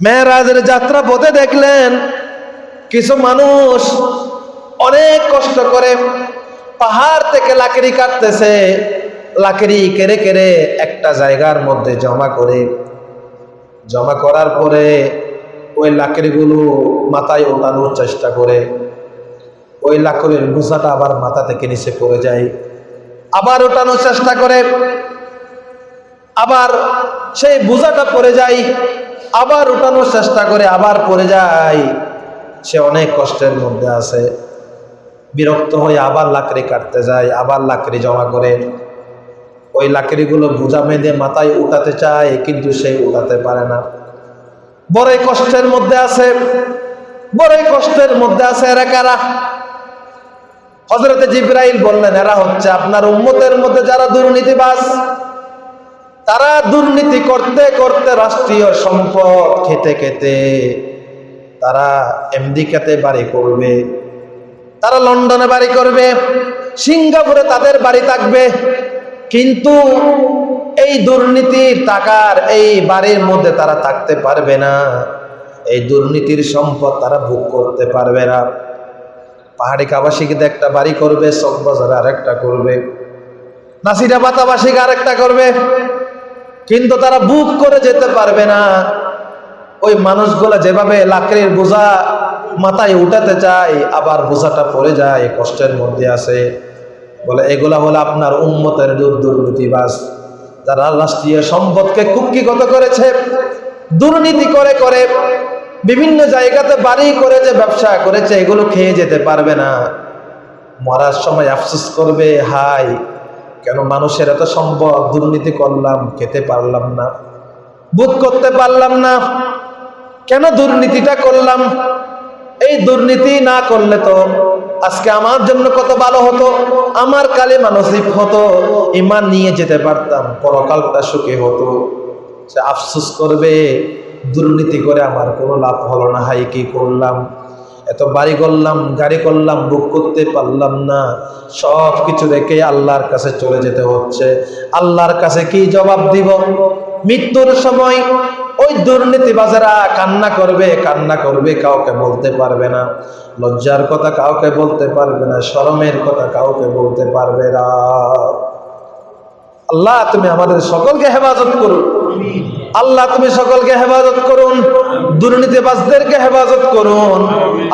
মেয়েরাজের যাত্রা পথে দেখলেন কিছু মানুষ অনেক কষ্ট করে পাহাড় থেকে লাকড়ি কাটতেছে, লাকড়ি কেড়ে কেড়ে একটা জায়গার মধ্যে জমা করে। জমা করার পরে ওই লাকড়িগুলো মাথায় ওঠানোর চেষ্টা করে। ওই লাকড়ির গুছাটা আবার মাথা থেকে নিচে পড়ে যায়। আবার ওঠানোর চেষ্টা করে। আবার সেই বোঝাটা পড়ে যায় আবার উঠানোর চেষ্টা করে আবার পড়ে যায়। সে অনেক কষ্টের মধ্যে আছে। বিরক্ত হয়ে আবার লাকড়ি কাটতে যায়, আবার লাকড়ি জমা করে। ওই লাকড়িগুলো বোঝা বেঁধে মাথায় উঠাতে চায়, কিন্তু সে উঠাতে পারে না। বড়ই কষ্টের মধ্যে আছে, বড়ই কষ্টের মধ্যে আছে এরা কারা? হজরতে জিব্রাইল বললেন, এরা হচ্ছে আপনার উম্মতের মধ্যে যারা দুর্নীতিবাজ। তারা দুর্নীতি করতে করতে রাষ্ট্রীয় সম্পদ খেতে খেতে তারা আমেরিকাতে বাড়ি করবে, তারা লন্ডনে বাড়ি করবে, সিঙ্গাপুরে তাদের বাড়ি থাকবে। কিন্তু এই দুর্নীতির টাকার এই বাড়ির মধ্যে তারা থাকতে পারবে না। এই দুর্নীতির সম্পদ তারা ভোগ করতে পারবে না। পাহাড়ি কাবাসীকে একটা বাড়ি করবে চকবাজারে আরেকটা করবে। নাসিরাবাতাবাসীকে আরেকটা করবে। কিন্তু তারা বুক করে যেতে পারবে না। ওই মানুষগুলো যেভাবে লাকড়ির বোঝা মাথায় উঠাতে চায়, আবার বোঝাটা পড়ে যায়, কষ্টের মধ্যে আছে। বলে, এগুলা হলো আপনার উন্মতের দুর্নীতিবাস যারা রাষ্ট্রীয় সম্পদকে কুক্ষিগত করেছে, দুর্নীতি করে করে, বিভিন্ন জায়গাতে বাড়ি করে যে ব্যবসা করেছে, এগুলো খেয়ে যেতে পারবে না। মরার সময় আফসোস করবে হাই কেন মানুষের এত সম্ভব দুর্নীতি করলাম, খেতে পারলাম না বুক করতে পারলাম না। কেন দুর্নীতিটা করলাম? এই দুর্নীতি না করলে তো আজকে আমার জন্য কত ভালো হতো? আমার কালে মানসিক হতো, ইমান নিয়ে যেতে পারতাম, পরকালটা সুখে হতো। সে আফসোস করবে, দুর্নীতি করে আমার কোনো লাভ হলো না, হাই কি করলাম? এত বাড়ি করলাম, গাড়ি করলাম বুক করতে পারলাম না। সব কিছু রেখে আল্লাহর কাছে চলে যেতে হচ্ছে। আল্লাহর কাছে কি জবাব দিব? মৃত্যুর সময় ওই দুর্নীতিবাজারা কান্না করবে কান্না করবে, কাউকে বলতে পারবে না। লজ্জার কথা কাউকে বলতে পারবে না, শরমের কথা কাউকে বলতে পারবে না। আল্লাহ, তুমি আমাদের সকলকে হেফাজত করুন আল্লাহ তুমি সকলকে হেফাজত করুন, দুর্নীতিবাজদেরকে হেফাজত করুন।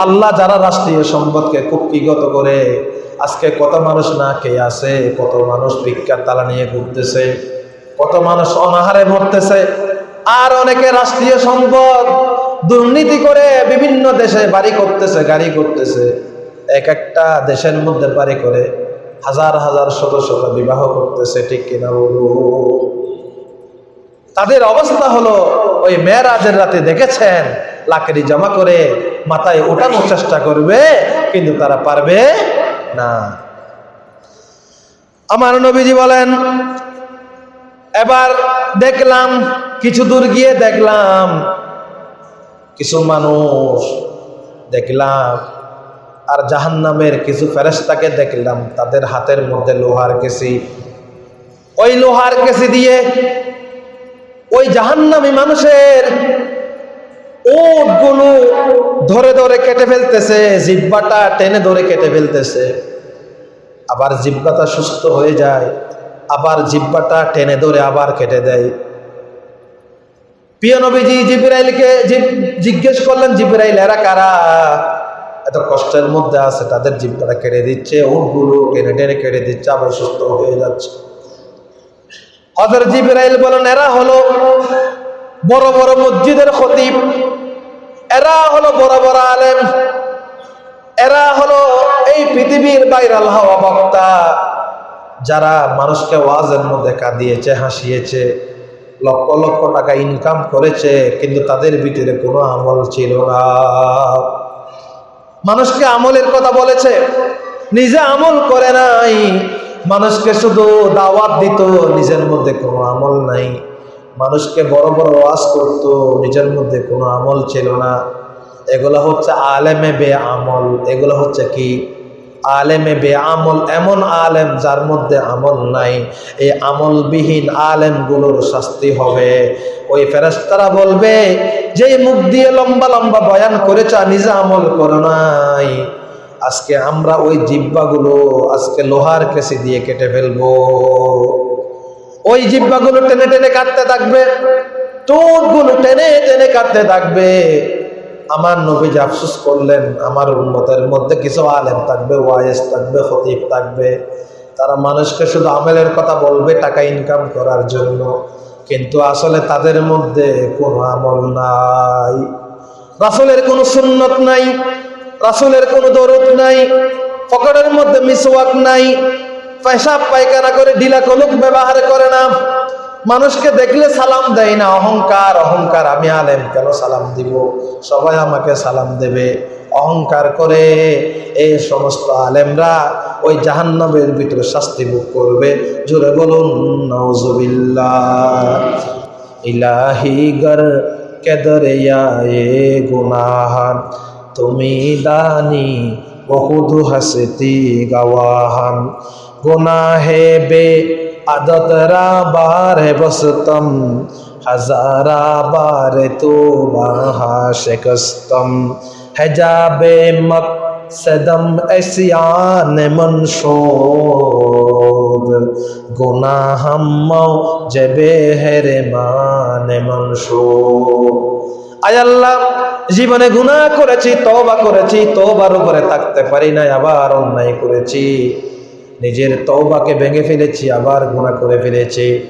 আল্লাহ যারা রাষ্ট্রীয় সম্পদকে কুক্ষিগত করে, আজকে কত মানুষ না খেয়ে আছে, কত মানুষ ভিক্ষার তালা নিয়ে ঘুরতেছে, কত মানুষ অনাহারে মরতেছে। আর অনেকে রাষ্ট্রীয় সম্পদ, দুর্নীতি করে বিভিন্ন দেশে বাড়ি করতেছে, গাড়ি করতেছে, এক একটা দেশের মধ্যে বাড়ি করে হাজার হাজার শত শত বিবাহ করতেছে, ঠিক কিনা বলু তাদের অবস্থা হলো, ওই মেয়েরাজের রাতে দেখেছেন, লাকড়ি জমা করে মাথায় ওঠানোর চেষ্টা করবে, কিন্তু তারা পারবে না। আমার নবীজি বলেন, এবার দেখলাম, কিছু দূর গিয়ে দেখলাম, কিছু মানুষ দেখলাম, আর জাহান্নামের কিছু ফেরেস্তাকে দেখলাম, তাদের হাতের মধ্যে লোহার কেসি। ওই লোহার কেসি দিয়ে ওই জাহান্নামী মানুষের ওটগুলো ধরে ধরে কেটে ফেলতেছে, জিব্বাটা টেনে ধরে কেটে ফেলতেছে। আবার জিব্বাটা সুস্থ হয়ে যায়, আবার জিব্বাটা টেনে ধরে আবার কেটে দেয়। প্রিয় নবীজি জিব্রাইলকে জিজ্ঞেস করলেন, জিব্রাইল, এরা কারা? এত কষ্টের মধ্যে আছে, তাদের জিব্বাটা কেটে দিচ্ছে উটগুলো টেনে টেনে কেটে দিচ্ছে, আবার সুস্থ হয়ে যাচ্ছে। হজর জিব্রাইল বলেন, এরা হলো বড় বড় মসজিদের খতিব। এরা হলো বড় বড় আলেম। এরা হলো এই পৃথিবীর বাইরাল হওয়া বক্তা। যারা মানুষকে ওয়াজের মধ্যে কাঁদিয়েছে, হাসিয়েছে, লক্ষ লক্ষ টাকা ইনকাম করেছে, কিন্তু তাদের ভিতরে কোনো আমল ছিল না। মানুষকে আমলের কথা বলেছে, নিজে আমল করে নাই। মানুষকে শুধু দাওয়াত দিত, নিজের মধ্যে কোনো আমল নাই। মানুষকে বড় বড় ওয়াজ করত, নিজের মধ্যে কোনো আমল ছিল না। এগুলো হচ্ছে আলেমে বে আমল এগুলো হচ্ছে কি? আলেমে বে আমল এমন আলেম যার মধ্যে আমল নাই। এই আমলবিহীন আলেমগুলোর শাস্তি হবে। ওই ফেরেস্তারা বলবে যে মুখ দিয়ে লম্বা লম্বা বয়ান করেছ, নিজে আমল করো নাই। আজকে আমরা ওই জিব্বাগুলো আজকে লোহার কেসি দিয়ে কেটে ফেলব। ওই জিব্বাগুলো টেনে টেনে কাটতে থাকবে, টোটগুলো টেনে টেনে কাটতে থাকবে। আমার নবী যে আফসোস করলেন, আমার উন্মতের মধ্যে কিছু আলেম থাকবে ওয়াইস থাকবে খতিব থাকবে। তারা মানুষকে শুধু আমেলের কথা বলবে টাকা ইনকাম করার জন্য। কিন্তু আসলে তাদের মধ্যে কোনো আমল নাই। রাসুলের কোনো সুন্নত নাই। রাসুলের কোনো দরদ নাই, পকেটের মধ্যে মিসওয়াক নাই, পেশাব পায়খানা করে ঢিলা কলুক ব্যবহার করে না। মানুষকে দেখলে সালাম দেয় না, অহংকার অহংকার, আমি আলেম, কেন সালাম দিব? সবাই আমাকে সালাম দেবে। অহংকার করে এই সমস্ত আলেমরা ওই জাহান্নাবের ভিতরে শাস্তি ভোগ করবে। জোরে বলুন নওজুবিল্লাহ ইলাহি গর কেদরিয়ায়ে গুনাহান তুমি দানি বহুত হসতি গওয়াহান গুনাহে বে আদতরা বারে বসতম, হাজারা বারে তো বাহা শিকস্তম হেজাবে মকসদম এসিয়ান মনশোদ গুনাহম জবে হেরে মানে মনশোদ আয় আল্লাহ জীবনে গুণা করেছি, তওবা করেছি, তওবার উপরে থাকতে পারি নাই, আবার অন্যায় করেছি। নিজের তওবাকে ভেঙে ফেলেছি, আবার গুণা করে ফেলেছি।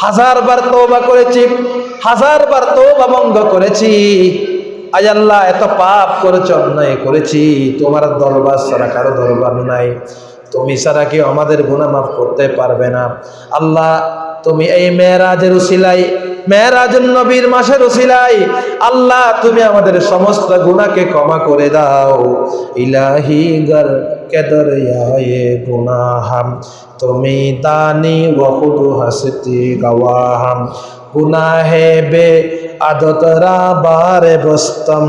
হাজার হাজারবার তওবা করেছি হাজার হাজারবার তওবা ভঙ্গ করেছি। আল্লাহ, এত পাপ করেছ, অন্যায় করেছি। তোমার দরবার ছাড়া কারও দরবার নাই। তুমি ছাড়া কেউ আমাদের গুণা মাফ করতে পারবে না। আল্লাহ, তুমি এই মেয়েরাজের উসিলাই মেয়েরাজের নবীর মাসের ওসিলাই আল্লাহ তুমি আমাদের সমস্ত গুণাকে ক্ষমা করে দাও। ইলাহি গর কেদর ইয়ায়ে গুনাহাম, তুমি দানি বহু হাসতি গওয়াহাম। গুনাহে বে আদতরা বারে বস্তম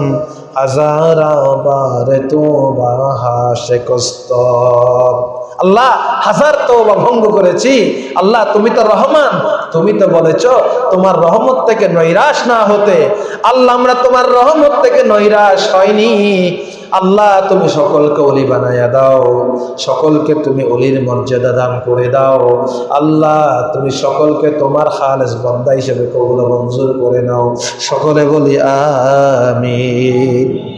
হাজারা বারে তো বাহা শেকস্তম আল্লাহ, হাজার তো ভঙ্গ করেছি। আল্লাহ, তুমি তো রহমান, তুমি তো বলেছ, তোমার রহমত থেকে নৈরাশ না হতে। আল্লাহ, আমরা তোমার রহমত থেকে নৈরাশ হয়নি। আল্লাহ, তুমি সকলকে অলি বানাইয়া দাও, সকলকে তুমি অলির মর্যাদা দান করে দাও, আল্লাহ, তুমি সকলকে তোমার খালেস বন্দা হিসেবে কবুল মঞ্জুর করে নাও। সকলে বলি, আমিন।